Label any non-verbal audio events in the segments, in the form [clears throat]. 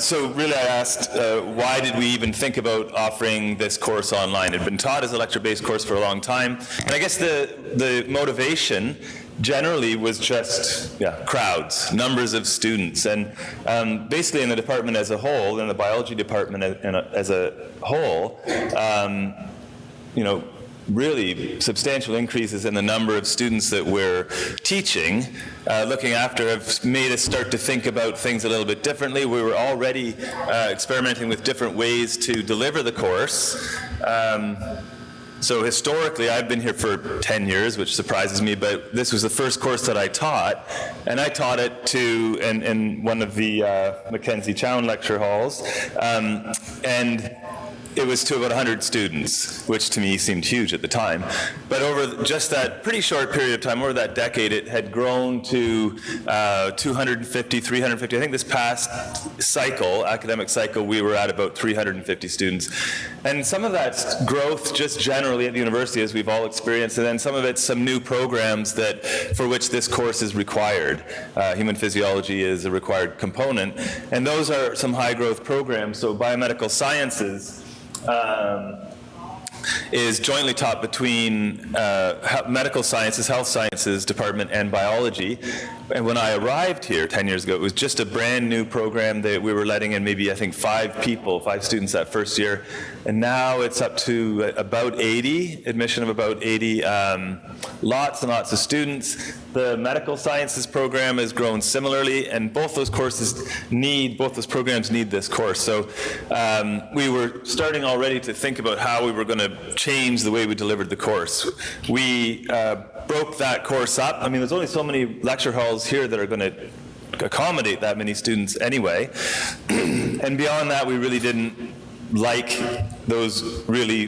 so really I asked, uh, why did we even think about offering this course online? It had been taught as a lecture-based course for a long time, and I guess the, the motivation generally was just yeah, crowds, numbers of students, and um, basically in the department as a whole, in the biology department as a whole, um, you know, really substantial increases in the number of students that we're teaching, uh, looking after, have made us start to think about things a little bit differently. We were already uh, experimenting with different ways to deliver the course. Um, so historically, I've been here for 10 years, which surprises me, but this was the first course that I taught, and I taught it to, in, in one of the uh, Mackenzie Chown lecture halls, um, and it was to about 100 students, which to me seemed huge at the time. But over just that pretty short period of time, over that decade, it had grown to uh, 250, 350. I think this past cycle, academic cycle, we were at about 350 students. And some of that's growth just generally at the university, as we've all experienced, and then some of it's some new programs that for which this course is required. Uh, human physiology is a required component, and those are some high growth programs. So biomedical sciences, um, is jointly taught between uh, medical sciences, health sciences department and biology. And when I arrived here 10 years ago, it was just a brand new program that we were letting in maybe, I think, five people, five students that first year. And now it's up to about 80, admission of about 80, um, lots and lots of students. The medical sciences program has grown similarly, and both those courses need, both those programs need this course. So um, we were starting already to think about how we were going to change the way we delivered the course. We uh, broke that course up. I mean, there's only so many lecture halls here that are going to accommodate that many students anyway. [clears throat] and beyond that, we really didn't like those really,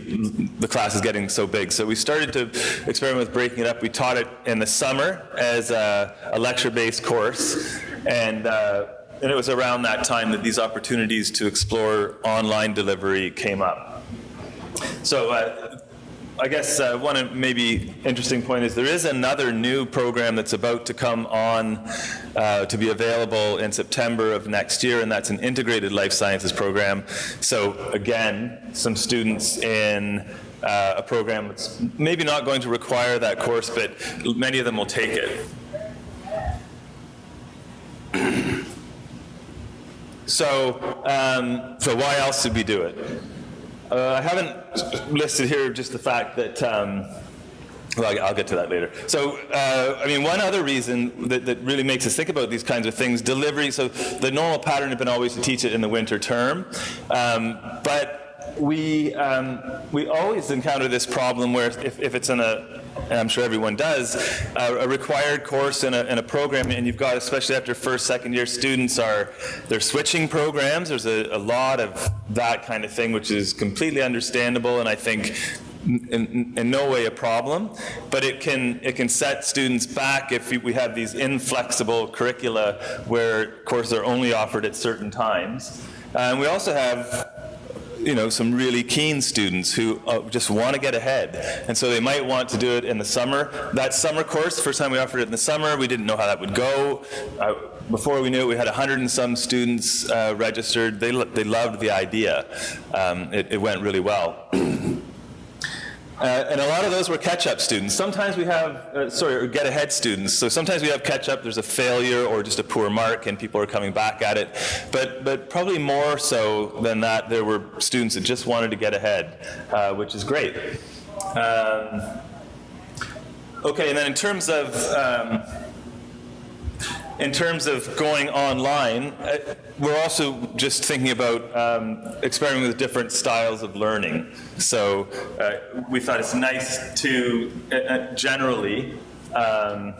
the class is getting so big. So we started to experiment with breaking it up. We taught it in the summer as a, a lecture-based course. And, uh, and it was around that time that these opportunities to explore online delivery came up. So uh, I guess uh, one maybe interesting point is there is another new program that's about to come on uh, to be available in September of next year, and that's an integrated life sciences program. So again, some students in uh, a program that's maybe not going to require that course, but many of them will take it. so, um, so why else did we do it? Uh, I haven't listed here just the fact that, um, well, I'll get to that later. So, uh, I mean, one other reason that, that, really makes us think about these kinds of things, delivery, so the normal pattern had been always to teach it in the winter term, um, but we, um, we always encounter this problem where if, if it's in a, and I'm sure everyone does, uh, a required course in a, in a program, and you've got, especially after first, second year students are, they're switching programs. There's a, a lot of that kind of thing, which is completely understandable, and I think in, in, no way a problem, but it can, it can set students back if we have these inflexible curricula where courses are only offered at certain times. And we also have you know, some really keen students who uh, just want to get ahead. And so they might want to do it in the summer. That summer course, first time we offered it in the summer, we didn't know how that would go. Uh, before we knew it, we had 100 and some students uh, registered. They, they loved the idea. Um, it, it went really well. Uh, and a lot of those were catch-up students. Sometimes we have, uh, sorry, get-ahead students. So sometimes we have catch-up, there's a failure or just a poor mark and people are coming back at it. But, but probably more so than that, there were students that just wanted to get ahead, uh, which is great. Um, okay, and then in terms of um, in terms of going online, uh, we're also just thinking about um, experimenting with different styles of learning. So uh, we thought it's nice to uh, uh generally, um,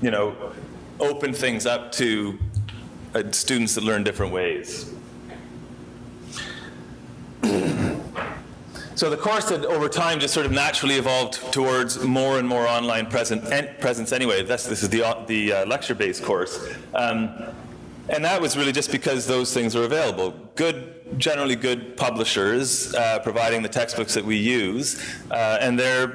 you know, open things up to uh, students that learn different ways. So the course had over time just sort of naturally evolved towards more and more online present, presence anyway. That's, this is the, the uh, lecture-based course. Um, and that was really just because those things were available. Good, generally good publishers uh, providing the textbooks that we use, uh, and they're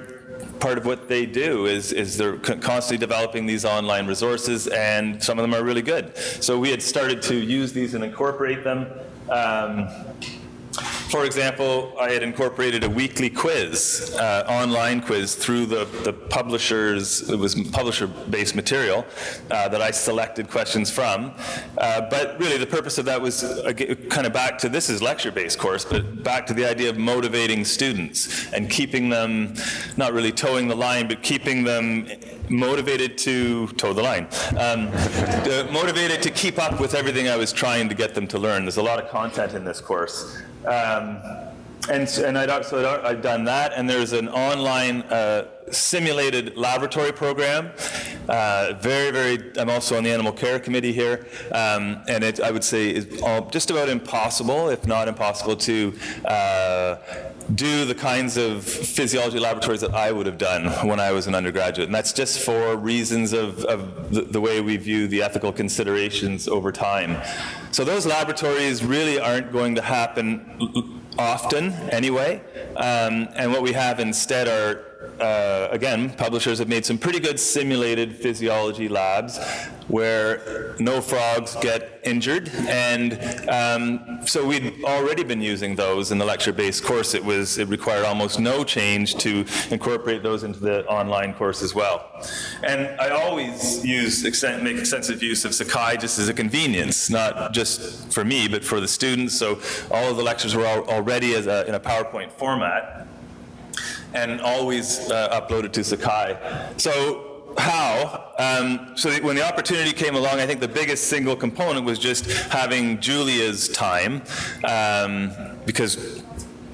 part of what they do is, is they're constantly developing these online resources, and some of them are really good. So we had started to use these and incorporate them. Um, for example, I had incorporated a weekly quiz, uh, online quiz through the, the publisher's, it was publisher-based material uh, that I selected questions from. Uh, but really the purpose of that was kind of back to, this is lecture-based course, but back to the idea of motivating students and keeping them, not really toeing the line, but keeping them motivated to toe the line, um, motivated to keep up with everything I was trying to get them to learn. There's a lot of content in this course. Um, and, and I'd, so I'd done that, and there's an online uh, simulated laboratory program. Uh, very, very, I'm also on the animal care committee here, um, and it, I would say, is just about impossible, if not impossible, to uh, do the kinds of physiology laboratories that I would have done when I was an undergraduate. And that's just for reasons of, of the, the way we view the ethical considerations over time. So those laboratories really aren't going to happen often anyway. Um, and what we have instead are uh, again, publishers have made some pretty good simulated physiology labs where no frogs get injured. And um, so we'd already been using those in the lecture-based course. It was it required almost no change to incorporate those into the online course as well. And I always use make extensive use of Sakai just as a convenience, not just for me, but for the students. So all of the lectures were already a, in a PowerPoint format and always uh, uploaded to Sakai. So how? Um, so when the opportunity came along, I think the biggest single component was just having Julia's time, um, because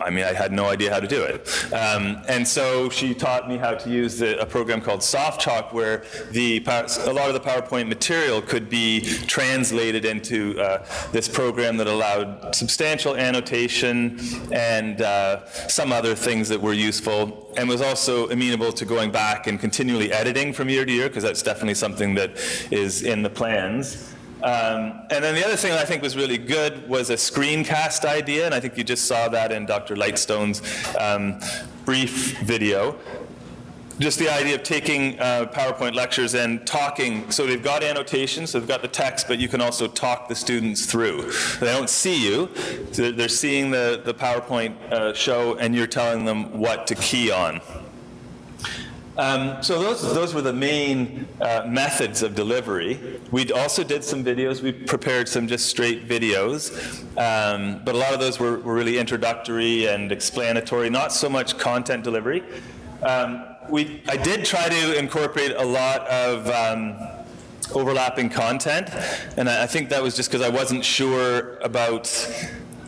I mean, I had no idea how to do it. Um, and so she taught me how to use the, a program called SoftChalk where the, a lot of the PowerPoint material could be translated into uh, this program that allowed substantial annotation and uh, some other things that were useful and was also amenable to going back and continually editing from year to year because that's definitely something that is in the plans. Um, and then the other thing I think was really good was a screencast idea, and I think you just saw that in Dr. Lightstone's um, brief video. Just the idea of taking uh, PowerPoint lectures and talking, so they've got annotations, so they've got the text, but you can also talk the students through. They don't see you, so they're seeing the, the PowerPoint uh, show and you're telling them what to key on. Um, so those, those were the main uh, methods of delivery. We also did some videos. We prepared some just straight videos. Um, but a lot of those were, were, really introductory and explanatory, not so much content delivery. Um, we, I did try to incorporate a lot of um, overlapping content. And I, I think that was just because I wasn't sure about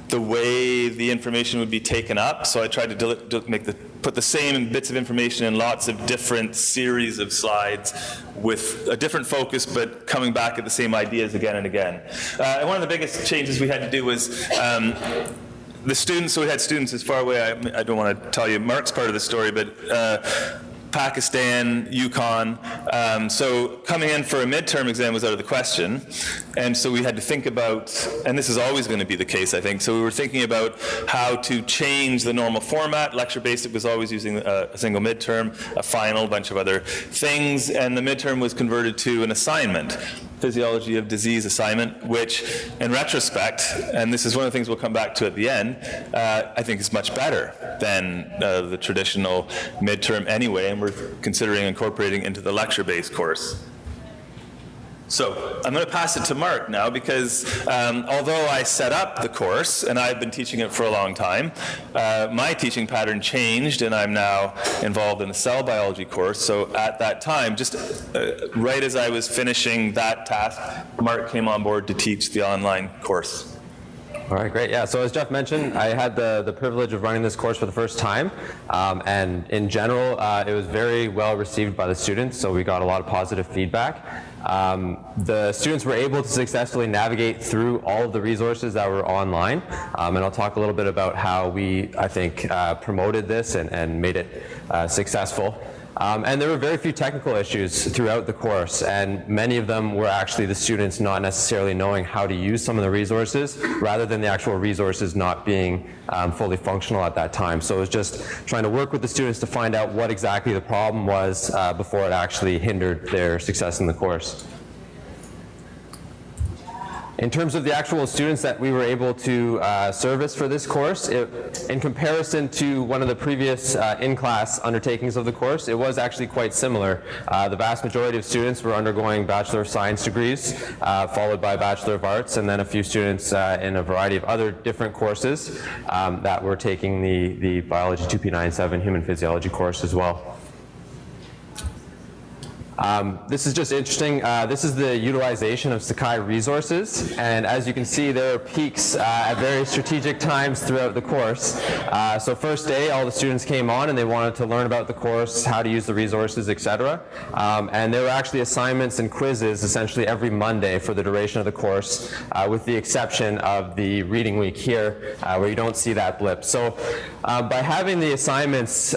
the way the information would be taken up. So I tried to make the, put the same bits of information in lots of different series of slides with a different focus, but coming back at the same ideas again and again. Uh, and one of the biggest changes we had to do was um, the students, so we had students as far away, I, I, don't want to tell you Mark's part of the story, but uh, Pakistan, Yukon. Um, so coming in for a midterm exam was out of the question. And so we had to think about, and this is always going to be the case, I think, so we were thinking about how to change the normal format. Lecture Basic was always using a, a single midterm, a final, bunch of other things, and the midterm was converted to an assignment physiology of disease assignment, which in retrospect, and this is one of the things we'll come back to at the end, uh, I think is much better than uh, the traditional midterm anyway, and we're considering incorporating into the lecture-based course. So I'm going to pass it to Mark now because um, although I set up the course and I've been teaching it for a long time, uh, my teaching pattern changed and I'm now involved in the cell biology course. So at that time, just uh, right as I was finishing that task, Mark came on board to teach the online course. All right, great. Yeah, so as Jeff mentioned, I had the, the privilege of running this course for the first time. Um, and in general, uh, it was very well received by the students, so we got a lot of positive feedback. Um, the students were able to successfully navigate through all of the resources that were online. Um, and I'll talk a little bit about how we, I think, uh, promoted this and, and made it uh, successful. Um, and there were very few technical issues throughout the course, and many of them were actually the students not necessarily knowing how to use some of the resources, rather than the actual resources not being um, fully functional at that time. So it was just trying to work with the students to find out what exactly the problem was uh, before it actually hindered their success in the course. In terms of the actual students that we were able to uh, service for this course, it, in comparison to one of the previous uh, in-class undertakings of the course, it was actually quite similar. Uh, the vast majority of students were undergoing Bachelor of Science degrees, uh, followed by Bachelor of Arts, and then a few students uh, in a variety of other different courses um, that were taking the, the Biology 2P97 Human Physiology course as well. Um, this is just interesting. Uh, this is the utilization of Sakai resources, and as you can see, there are peaks uh, at very strategic times throughout the course. Uh, so first day, all the students came on and they wanted to learn about the course, how to use the resources, etc. Um, and there were actually assignments and quizzes essentially every Monday for the duration of the course, uh, with the exception of the reading week here, uh, where you don't see that blip. So uh, by having the assignments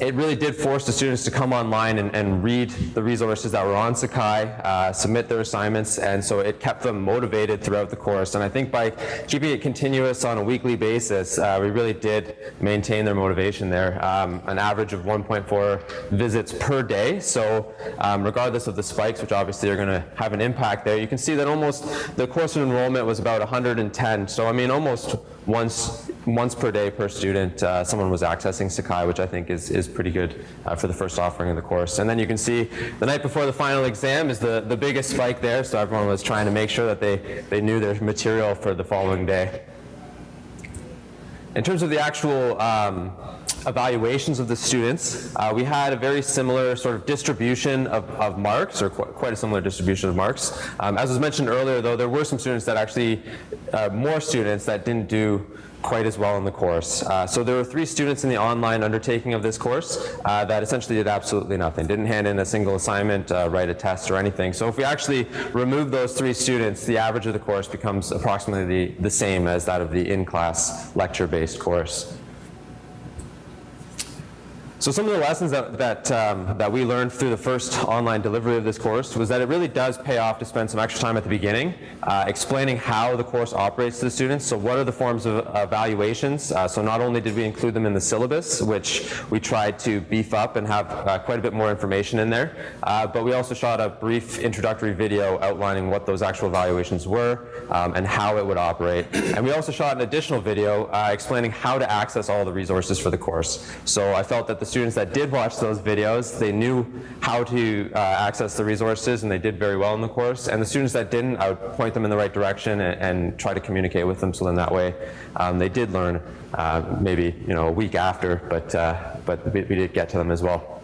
it really did force the students to come online and, and read the resources that were on Sakai, uh, submit their assignments, and so it kept them motivated throughout the course. And I think by keeping it continuous on a weekly basis, uh, we really did maintain their motivation there. Um, an average of 1.4 visits per day, so um, regardless of the spikes, which obviously are going to have an impact there, you can see that almost the course enrollment was about 110. So I mean, almost once once per day per student, uh, someone was accessing Sakai, which I think is, is pretty good uh, for the first offering of the course. And then you can see the night before the final exam is the, the biggest spike there, so everyone was trying to make sure that they, they knew their material for the following day. In terms of the actual um, evaluations of the students, uh, we had a very similar sort of distribution of, of marks, or qu quite a similar distribution of marks. Um, as was mentioned earlier, though, there were some students that actually, uh, more students that didn't do quite as well in the course. Uh, so there were three students in the online undertaking of this course uh, that essentially did absolutely nothing, didn't hand in a single assignment, uh, write a test or anything. So if we actually remove those three students, the average of the course becomes approximately the, the same as that of the in-class lecture-based course. So some of the lessons that, that, um, that we learned through the first online delivery of this course was that it really does pay off to spend some extra time at the beginning uh, explaining how the course operates to the students. So what are the forms of evaluations? Uh, so not only did we include them in the syllabus, which we tried to beef up and have uh, quite a bit more information in there, uh, but we also shot a brief introductory video outlining what those actual evaluations were um, and how it would operate. And we also shot an additional video uh, explaining how to access all the resources for the course. So I felt that the students that did watch those videos, they knew how to uh, access the resources and they did very well in the course. And the students that didn't, I would point them in the right direction and, and try to communicate with them so then that way um, they did learn uh, maybe you know a week after, but, uh, but we, we did get to them as well.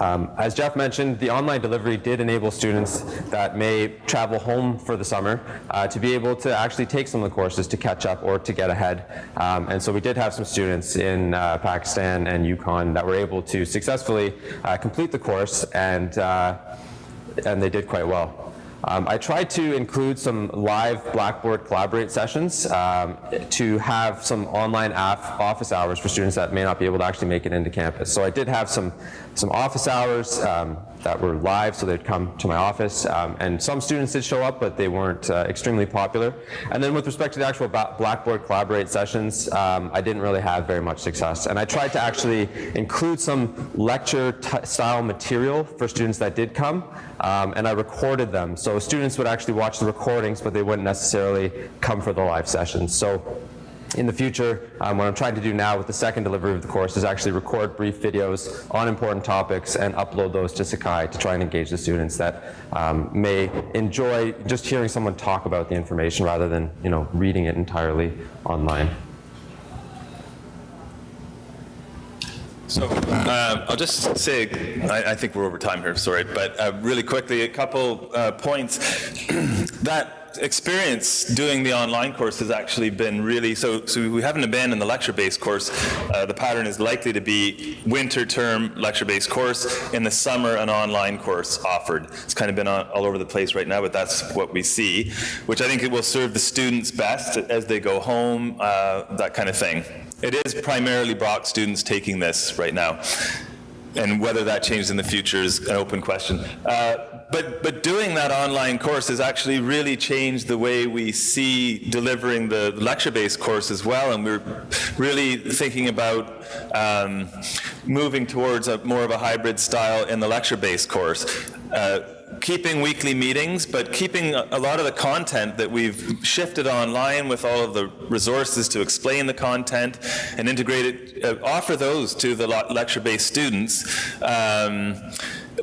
Um, as Jeff mentioned, the online delivery did enable students that may travel home for the summer uh, to be able to actually take some of the courses to catch up or to get ahead. Um, and so we did have some students in uh, Pakistan and Yukon that were able to successfully uh, complete the course and, uh, and they did quite well. Um, I tried to include some live Blackboard Collaborate sessions um, to have some online office hours for students that may not be able to actually make it into campus. So I did have some, some office hours um, that were live, so they'd come to my office. Um, and some students did show up, but they weren't uh, extremely popular. And then with respect to the actual Blackboard Collaborate sessions, um, I didn't really have very much success. And I tried to actually include some lecture style material for students that did come, um, and I recorded them. So students would actually watch the recordings, but they wouldn't necessarily come for the live sessions. So in the future, um, what I'm trying to do now with the second delivery of the course is actually record brief videos on important topics and upload those to Sakai to try and engage the students that um, may enjoy just hearing someone talk about the information rather than you know, reading it entirely online. So uh, I'll just say, I, I, think we're over time here, sorry, but uh, really quickly, a couple uh, points [clears throat] that experience doing the online course has actually been really, so, so we haven't abandoned the lecture-based course. Uh, the pattern is likely to be winter term lecture-based course, in the summer an online course offered. It's kind of been on, all over the place right now, but that's what we see, which I think it will serve the students best as they go home, uh, that kind of thing. It is primarily Brock students taking this right now. and whether that changes in the future is an open question. Uh, but, but doing that online course has actually really changed the way we see delivering the lecture-based course as well, and we're really thinking about um, moving towards a more of a hybrid style in the lecture-based course. Uh, keeping weekly meetings, but keeping a lot of the content that we've shifted online with all of the resources to explain the content and integrate it, uh, offer those to the lecture-based students, um,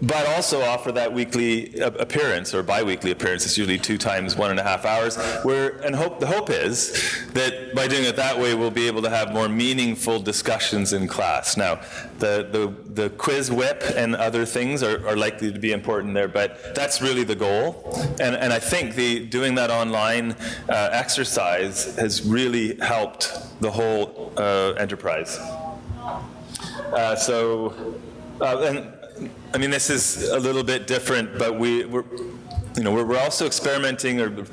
but also offer that weekly uh, appearance or bi-weekly appearance. It's usually two times one and a half hours. Where and hope the hope is that by doing it that way, we'll be able to have more meaningful discussions in class. Now, the the, the quiz whip and other things are, are likely to be important there, but that's really the goal. And and I think the doing that online uh, exercise has really helped the whole uh, enterprise. Uh, so, uh, and I mean, this is a little bit different, but we, we're, you know, we're, we're also experimenting or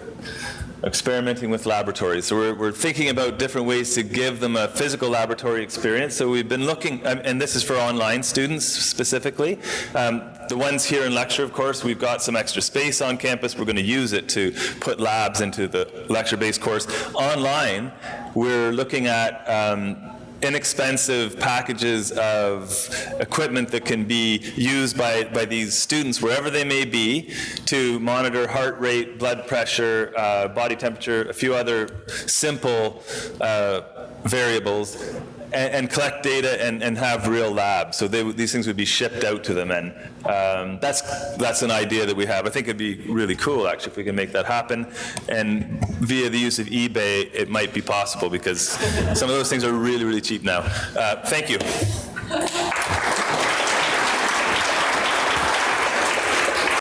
experimenting with laboratories. So we're, we're thinking about different ways to give them a physical laboratory experience. So we've been looking, um, and this is for online students specifically. Um, the ones here in lecture, of course, we've got some extra space on campus. We're going to use it to put labs into the lecture-based course. Online, we're looking at um, inexpensive packages of equipment that can be used by, by these students wherever they may be to monitor heart rate, blood pressure, uh, body temperature, a few other simple uh, variables, and, and collect data and, and have real labs. So they, these things would be shipped out to them, and um, that's, that's an idea that we have. I think it'd be really cool, actually, if we can make that happen. And via the use of eBay, it might be possible because some of those things are really, really cheap now. Uh, thank you.